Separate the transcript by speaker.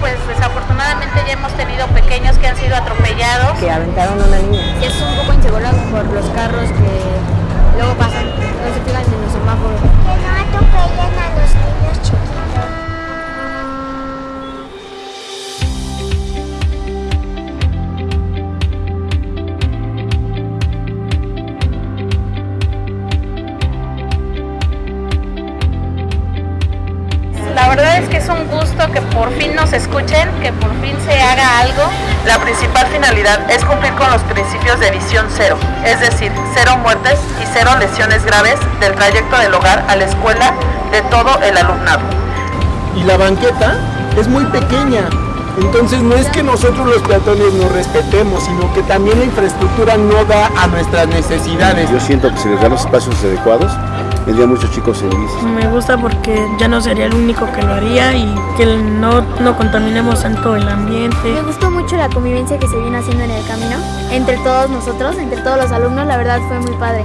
Speaker 1: pues desafortunadamente ya hemos tenido pequeños que han sido atropellados.
Speaker 2: Que aventaron a una niña.
Speaker 3: Que es un poco inseguro por los carros que
Speaker 1: La verdad es que es un gusto que por fin nos escuchen, que por fin se haga algo.
Speaker 4: La principal finalidad es cumplir con los principios de visión cero, es decir, cero muertes y cero lesiones graves del trayecto del hogar a la escuela de todo el alumnado.
Speaker 5: Y la banqueta es muy pequeña, entonces no es que nosotros los peatones nos respetemos, sino que también la infraestructura no da a nuestras necesidades.
Speaker 6: Yo siento que si les dan los espacios adecuados, vendrían muchos chicos en bici.
Speaker 7: Me gusta porque ya no sería el único que lo haría y que no, no contaminemos tanto el ambiente.
Speaker 3: Me gustó mucho la convivencia que se viene haciendo en el camino, entre todos nosotros, entre todos los alumnos, la verdad fue muy padre.